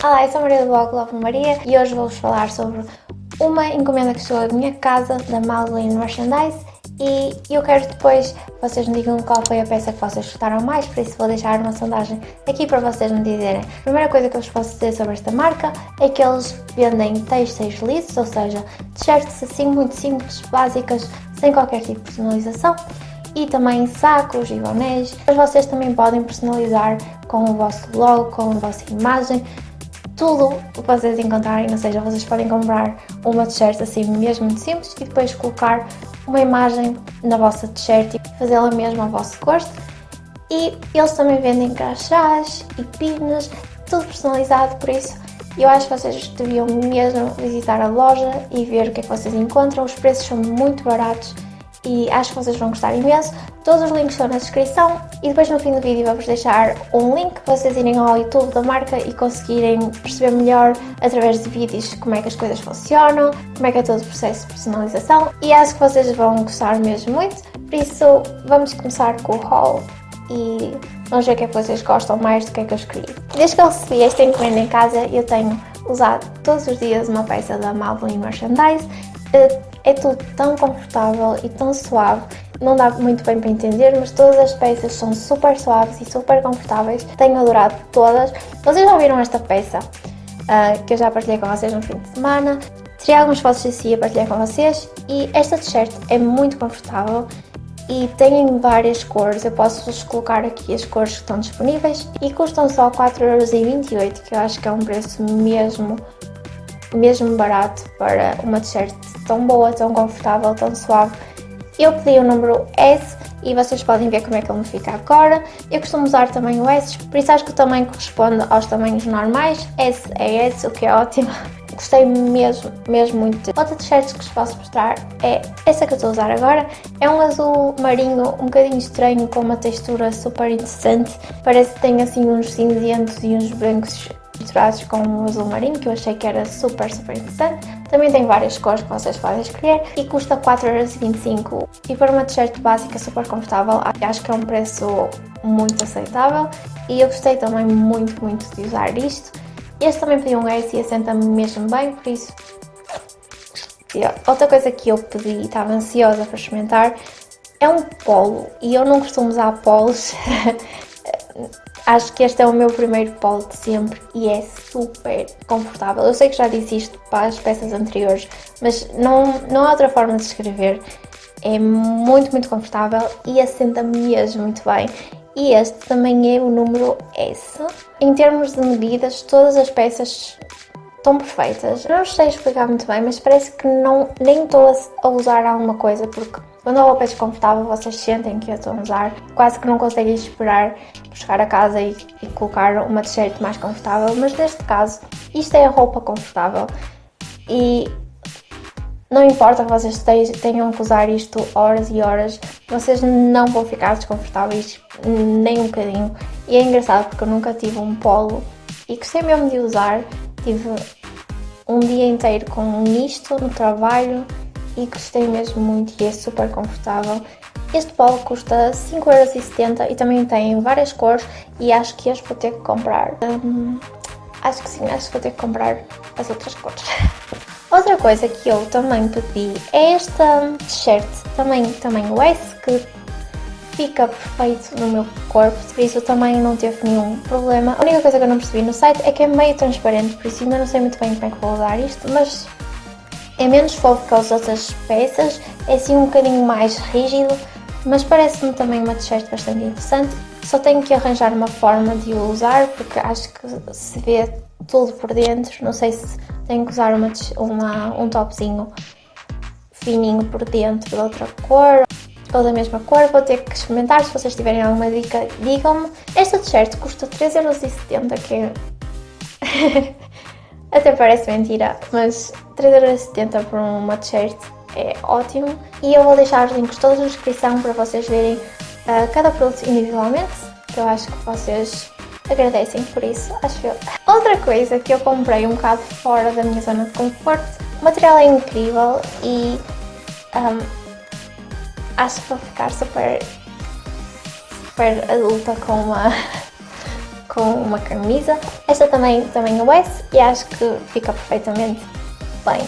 Olá, eu sou a Maria do blog Love Maria e hoje vou-vos falar sobre uma encomenda que chegou à minha casa da Madeline Merchandise e eu quero depois vocês me digam qual foi a peça que vocês gostaram mais, por isso vou deixar uma sondagem aqui para vocês me dizerem. A primeira coisa que eu vos posso dizer sobre esta marca é que eles vendem textos lisos, ou seja, t-shirts assim muito simples, básicas, sem qualquer tipo de personalização e também sacos e bonés. Mas vocês também podem personalizar com o vosso logo, com a vossa imagem, tudo o que vocês encontrarem, ou seja, vocês podem comprar uma t-shirt assim mesmo muito simples e depois colocar uma imagem na vossa t-shirt e fazê-la mesmo ao vosso gosto. E eles também vendem crachás e pinas, tudo personalizado, por isso eu acho que vocês deviam mesmo visitar a loja e ver o que é que vocês encontram. Os preços são muito baratos e acho que vocês vão gostar imenso. Todos os links estão na descrição. E depois no fim do vídeo vou-vos deixar um link para vocês irem ao YouTube da marca e conseguirem perceber melhor através de vídeos como é que as coisas funcionam, como é que é todo o processo de personalização. E acho que vocês vão gostar mesmo muito, por isso vamos começar com o haul. E vamos ver o que é que vocês gostam mais do que é que eu escolhi. Desde que eu recebi esta encomenda em casa eu tenho usado todos os dias uma peça da Madeline Merchandise. Eh, é tudo tão confortável e tão suave, não dá muito bem para entender, mas todas as peças são super suaves e super confortáveis, tenho adorado todas. Vocês já viram esta peça, uh, que eu já partilhei com vocês no fim de semana, tirei algumas fotos de si a partilhar com vocês. E esta t-shirt é muito confortável e tem várias cores, eu posso-vos colocar aqui as cores que estão disponíveis e custam só 4,28€, que eu acho que é um preço mesmo mesmo barato para uma t-shirt tão boa, tão confortável, tão suave. Eu pedi o número S e vocês podem ver como é que ele me fica agora. Eu costumo usar também o S, por isso acho que o tamanho corresponde aos tamanhos normais. S é S, o que é ótimo. Gostei mesmo, mesmo muito. Outra t-shirt que vos posso mostrar é essa que eu estou a usar agora. É um azul marinho um bocadinho estranho, com uma textura super interessante. Parece que tem assim uns cinzentos e uns brancos misturados com o azul marinho, que eu achei que era super, super interessante. Também tem várias cores que vocês podem escolher e custa 4,25€ e para uma t-shirt básica super confortável acho que é um preço muito aceitável. E eu gostei também muito, muito de usar isto. Este também pedi um S e assenta-me mesmo bem, por isso... Outra coisa que eu pedi e estava ansiosa para experimentar é um polo. E eu não costumo usar polos Acho que este é o meu primeiro polo de sempre e é super confortável. Eu sei que já disse isto para as peças anteriores, mas não, não há outra forma de escrever. É muito, muito confortável e assenta mesmo muito bem. E este também é o número S. Em termos de medidas, todas as peças estão perfeitas. Não sei explicar muito bem, mas parece que não, nem estou a usar alguma coisa, porque quando a roupa é desconfortável, vocês sentem que eu estou a usar, quase que não conseguem esperar chegar a casa e, e colocar uma t-shirt mais confortável, mas neste caso, isto é a roupa confortável e não importa que vocês tenham que usar isto horas e horas, vocês não vão ficar desconfortáveis nem um bocadinho. E é engraçado porque eu nunca tive um polo e gostei mesmo de usar. Tive um dia inteiro com isto no trabalho e gostei mesmo muito e é super confortável. Este polo custa 5,70€ e também tem várias cores e acho que este vou ter que comprar. Hum, acho que sim, acho que vou ter que comprar as outras cores. Outra coisa que eu também pedi é esta t-shirt, também tamanho S, que fica perfeito no meu corpo, por isso também não teve nenhum problema. A única coisa que eu não percebi no site é que é meio transparente, por isso ainda não sei muito bem como é que vou usar isto, mas é menos fofo que as outras peças, é assim um bocadinho mais rígido, mas parece-me também uma t-shirt bastante interessante. Só tenho que arranjar uma forma de o usar, porque acho que se vê tudo por dentro, não sei se tenho que usar uma, uma, um topzinho fininho por dentro de outra cor ou da mesma cor, vou ter que experimentar, se vocês tiverem alguma dica, digam-me. Esta t-shirt custa 3,70€, que é... Até parece mentira, mas 3,70€ por uma t-shirt é ótimo. E eu vou deixar os links todos na descrição para vocês verem uh, cada produto individualmente, que eu acho que vocês agradecem por isso, acho eu. Outra coisa que eu comprei um bocado fora da minha zona de conforto, o material é incrível e um, acho que vou ficar super, super adulta com uma com uma camisa. Esta também, também é S e acho que fica perfeitamente bem.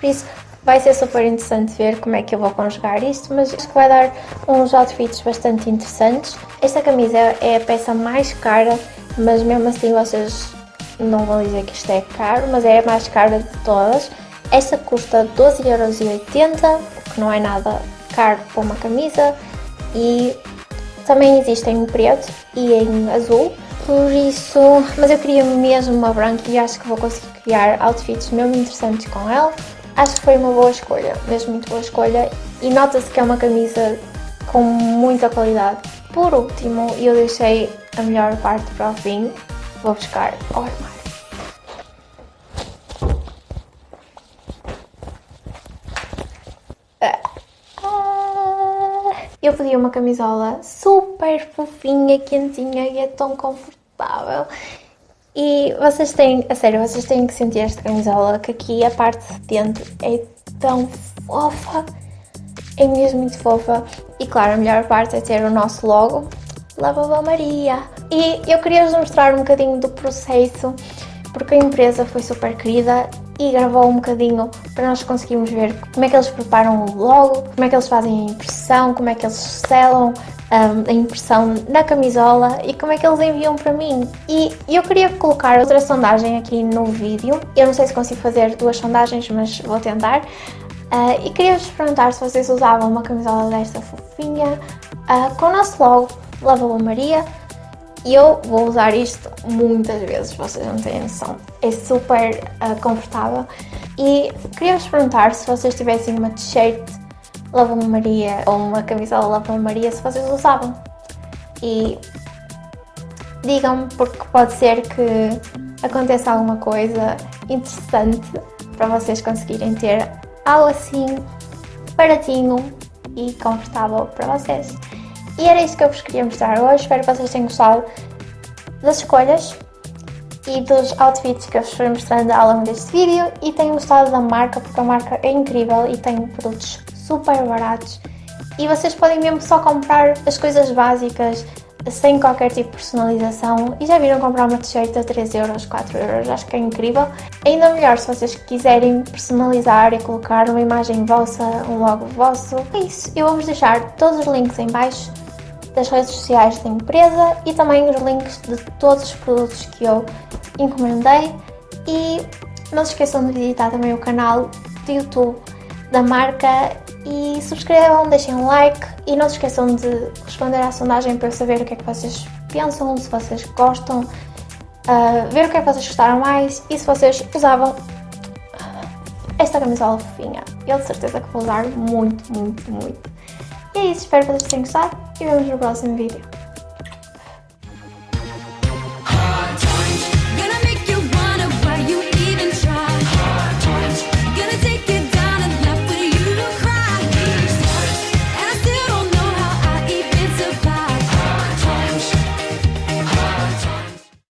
Por isso, vai ser super interessante ver como é que eu vou conjugar isto, mas acho que vai dar uns outfits bastante interessantes. Esta camisa é a peça mais cara, mas mesmo assim vocês não vão dizer que isto é caro, mas é a mais cara de todas. Esta custa 12,80€, o que não é nada caro para uma camisa, e também existe em preto e em azul, por isso, mas eu queria mesmo uma branca e acho que vou conseguir criar outfits mesmo interessantes com ela. Acho que foi uma boa escolha, mesmo muito boa escolha, e nota-se que é uma camisa com muita qualidade. Por último, eu deixei a melhor parte para o fim, vou buscar o armário. Eu pedi uma camisola super fofinha, quentinha e é tão confortável. E vocês têm, a sério, vocês têm que sentir esta camisola, que aqui a parte de dentro é tão fofa, é mesmo muito fofa. E claro, a melhor parte é ter o nosso logo, Lavava Maria. E eu queria vos mostrar um bocadinho do processo, porque a empresa foi super querida e gravou um bocadinho para nós conseguirmos ver como é que eles preparam o logo, como é que eles fazem a impressão, como é que eles selam a impressão na camisola e como é que eles enviam para mim. E eu queria colocar outra sondagem aqui no vídeo, eu não sei se consigo fazer duas sondagens, mas vou tentar. Uh, e queria vos perguntar se vocês usavam uma camisola desta fofinha, uh, com o nosso logo, Lava Maria, e eu vou usar isto muitas vezes, vocês não têm noção. É super uh, confortável. E queria-vos perguntar se vocês tivessem uma t-shirt Lava Maria ou uma camisola Lava Maria, se vocês usavam. E digam-me, porque pode ser que aconteça alguma coisa interessante para vocês conseguirem ter algo assim baratinho e confortável para vocês. E era isso que eu vos queria mostrar hoje. Espero que vocês tenham gostado das escolhas e dos outfits que eu vos fui mostrando ao longo deste vídeo e tenham gostado da marca porque a marca é incrível e tem produtos super baratos. E vocês podem mesmo só comprar as coisas básicas sem qualquer tipo de personalização. E já viram comprar uma t-shirt a 3 euros, 4 euros, acho que é incrível. Ainda melhor se vocês quiserem personalizar e colocar uma imagem vossa, um logo vosso. É isso, eu vou-vos deixar todos os links em baixo das redes sociais da empresa e também os links de todos os produtos que eu encomendei. E não se esqueçam de visitar também o canal do YouTube da marca e subscrevam, deixem um like e não se esqueçam de responder à sondagem para eu saber o que é que vocês pensam, se vocês gostam, uh, ver o que é que vocês gostaram mais e se vocês usavam esta camisola fofinha. Eu de certeza que vou usar muito, muito, muito. E é isso, espero que vocês tenham gostado e vemos no próximo vídeo.